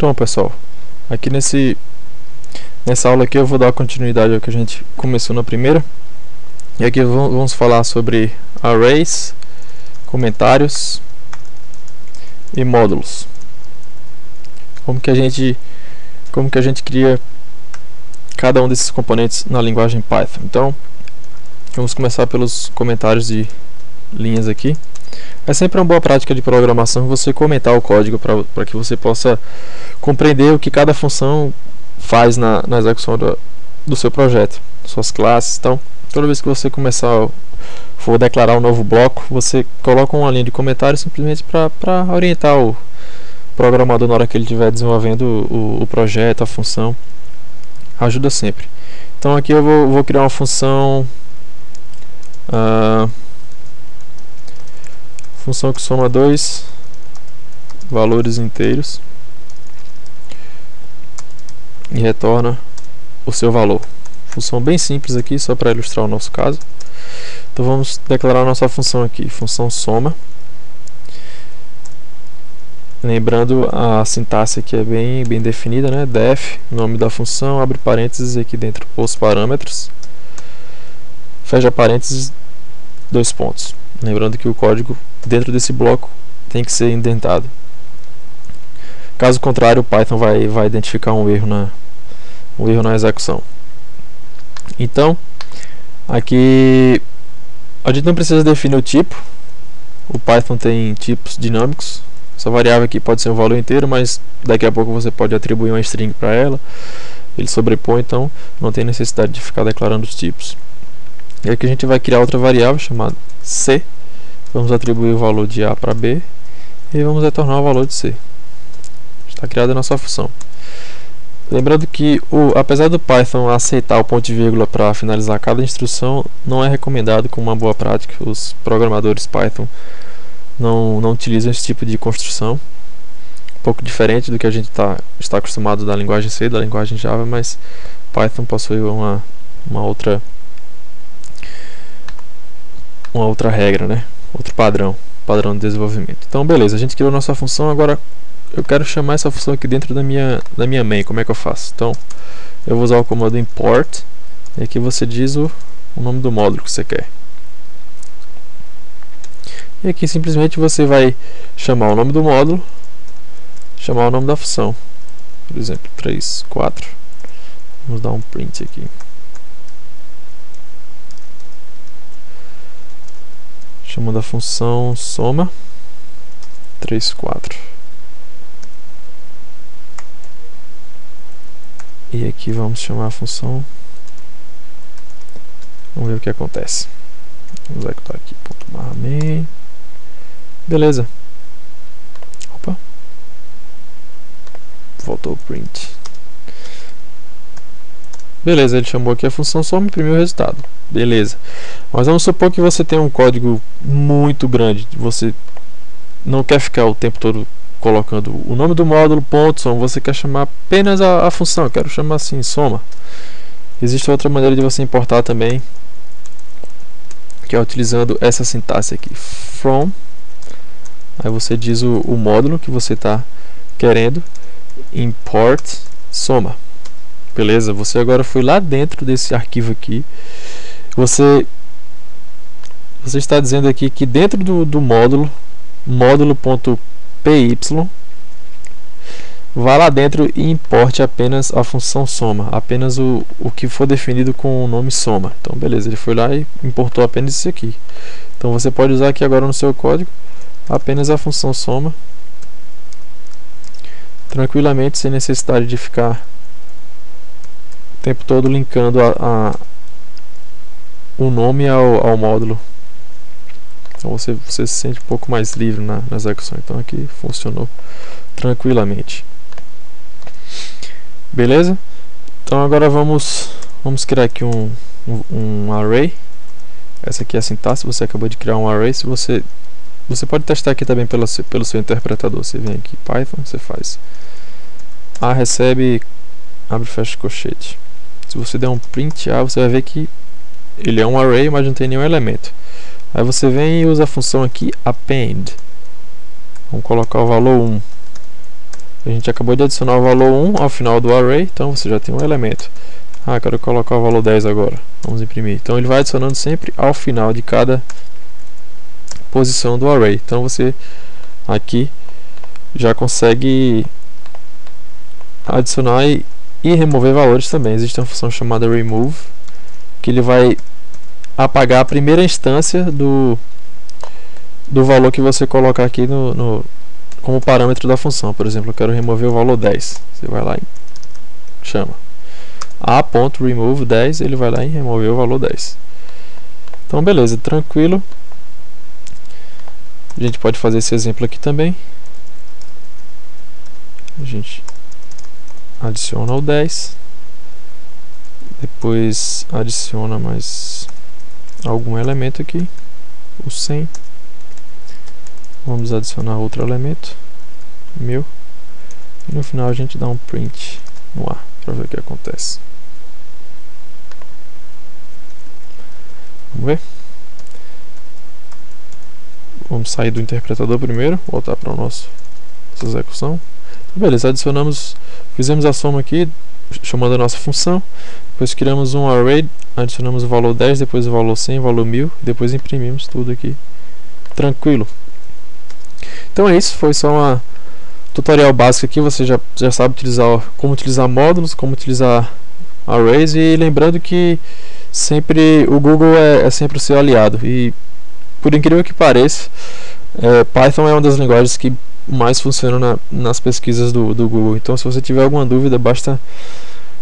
Então pessoal, aqui nesse nessa aula aqui eu vou dar continuidade ao que a gente começou na primeira. E aqui vamos falar sobre arrays, comentários e módulos. Como que a gente como que a gente cria cada um desses componentes na linguagem Python. Então vamos começar pelos comentários de linhas aqui. É sempre uma boa prática de programação você comentar o código para que você possa compreender o que cada função faz na, na execução do, do seu projeto, suas classes. Então, toda vez que você começar for declarar um novo bloco, você coloca uma linha de comentário simplesmente para orientar o programador na hora que ele estiver desenvolvendo o, o, projeto, a função. Ajuda sempre. Então aqui eu vou, vou criar uma função uh, função que soma dois valores inteiros e retorna o seu valor. Função bem simples aqui, só para ilustrar o nosso caso. Então vamos declarar nossa função aqui, função soma. Lembrando a sintaxe aqui é bem, bem definida, né? def, nome da função, abre parênteses aqui dentro os parâmetros, fecha parênteses, dois pontos. Lembrando que o código dentro desse bloco tem que ser indentado. Caso contrário, o Python vai, vai identificar um erro, na, um erro na execução. Então, aqui a gente não precisa definir o tipo. O Python tem tipos dinâmicos. Essa variável aqui pode ser um valor inteiro, mas daqui a pouco você pode atribuir uma string para ela. Ele sobrepõe, então não tem necessidade de ficar declarando os tipos. E aqui a gente vai criar outra variável chamada c Vamos atribuir o valor de A para B e vamos retornar o valor de C. Está criada a nossa função. Lembrando que, o, apesar do Python aceitar o ponto e vírgula para finalizar cada instrução, não é recomendado como uma boa prática. Os programadores Python não, não utilizam esse tipo de construção. Um pouco diferente do que a gente tá, está acostumado da linguagem C, da linguagem Java, mas Python possui uma, uma outra uma outra regra, né? outro padrão, padrão de desenvolvimento. Então, beleza, a gente criou nossa função, agora eu quero chamar essa função aqui dentro da minha, da minha main, como é que eu faço? Então, eu vou usar o comando import, e aqui você diz o, o nome do módulo que você quer. E aqui simplesmente você vai chamar o nome do módulo, chamar o nome da função. Por exemplo, 3, 4. Vamos dar um print aqui. chamando a função soma 3, 4 e aqui vamos chamar a função. Vamos ver o que acontece. Vamos executar aqui ponto barra main. Beleza. Opa. Voltou o print. Beleza, ele chamou aqui a função soma e imprimiu o resultado. Beleza. Mas vamos supor que você tem um código muito grande, você não quer ficar o tempo todo colocando o nome do módulo, ponto, soma, você quer chamar apenas a, a função, eu quero chamar assim, soma. Existe outra maneira de você importar também, que é utilizando essa sintaxe aqui, from, aí você diz o, o módulo que você está querendo, import soma. Beleza, você agora foi lá dentro desse arquivo aqui você você está dizendo aqui que dentro do, do módulo módulo.py vá lá dentro e importe apenas a função soma, apenas o, o que for definido com o nome soma. Então beleza, ele foi lá e importou apenas isso aqui. Então você pode usar aqui agora no seu código apenas a função soma tranquilamente, sem necessidade de ficar o tempo todo linkando a, a o nome ao, ao módulo. Então você, você se sente um pouco mais livre na, na execução. Então aqui funcionou tranquilamente. Beleza? Então agora vamos, vamos criar aqui um, um, um array. Essa aqui é a sintaxe, você acabou de criar um array. Se você, você pode testar aqui também pelo, pelo seu interpretador. Você vem aqui Python, você faz A recebe, abre e fecha colchete. Se você der um print A, você vai ver que ele é um array, mas não tem nenhum elemento. Aí você vem e usa a função aqui append. Vamos colocar o valor 1. A gente acabou de adicionar o valor 1 ao final do array, então você já tem um elemento. Ah, quero colocar o valor 10 agora. Vamos imprimir. Então ele vai adicionando sempre ao final de cada posição do array. Então você aqui já consegue adicionar e, e remover valores também. Existe uma função chamada remove, que ele vai apagar a primeira instância do, do valor que você colocar aqui no, no, como parâmetro da função. Por exemplo, eu quero remover o valor 10. Você vai lá e chama. a.remove 10, ele vai lá e remove o valor 10. Então, beleza, tranquilo. A gente pode fazer esse exemplo aqui também. A gente adiciona o 10. Depois adiciona mais algum elemento aqui. O 100. Vamos adicionar outro elemento. Meu. E no final a gente dá um print no ar para ver o que acontece. Vamos ver? Vamos sair do interpretador primeiro, voltar para nosso nossa execução. Beleza, adicionamos, fizemos a soma aqui, chamando a nossa função. Depois criamos um array, adicionamos o valor 10, depois o valor 100, o valor 1000, depois imprimimos tudo aqui. Tranquilo. Então é isso, foi só uma tutorial básico aqui, você já, já sabe utilizar, como utilizar módulos, como utilizar arrays e lembrando que sempre o Google é, é sempre o seu aliado e por incrível que pareça é, Python é uma das linguagens que mais funcionam na, nas pesquisas do, do Google então se você tiver alguma dúvida basta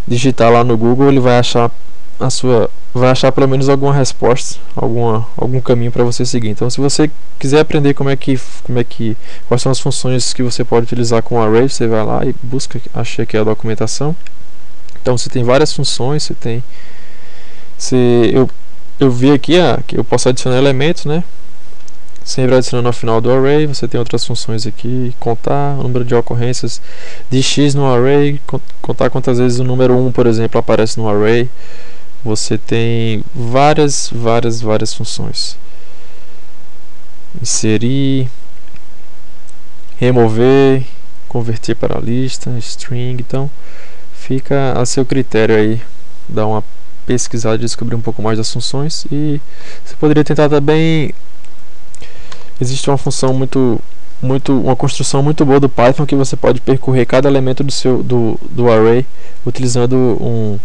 digitar lá no Google ele vai achar a sua vai achar pelo menos alguma resposta, alguma, algum caminho para você seguir. Então, se você quiser aprender como é que como é que quais são as funções que você pode utilizar com o array, você vai lá e busca, achei aqui a documentação. Então, você tem várias funções, você tem se eu eu vi aqui ah, que eu posso adicionar elementos, né? Sempre adicionando ao final do array, você tem outras funções aqui, contar o número de ocorrências de x no array, contar quantas vezes o número 1, por exemplo, aparece no array. Você tem várias, várias, várias funções. Inserir, remover, converter para lista, string, então fica a seu critério aí. Dar uma pesquisada e descobrir um pouco mais das funções. E você poderia tentar também existe uma função muito muito uma construção muito boa do Python que você pode percorrer cada elemento do seu do, do array utilizando um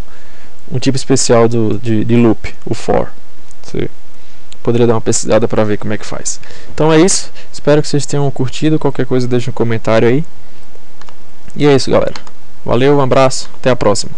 um tipo especial do, de, de loop, o for. Você poderia dar uma pesquisada para ver como é que faz. Então é isso, espero que vocês tenham curtido, qualquer coisa deixa um comentário aí. E é isso galera, valeu, um abraço, até a próxima.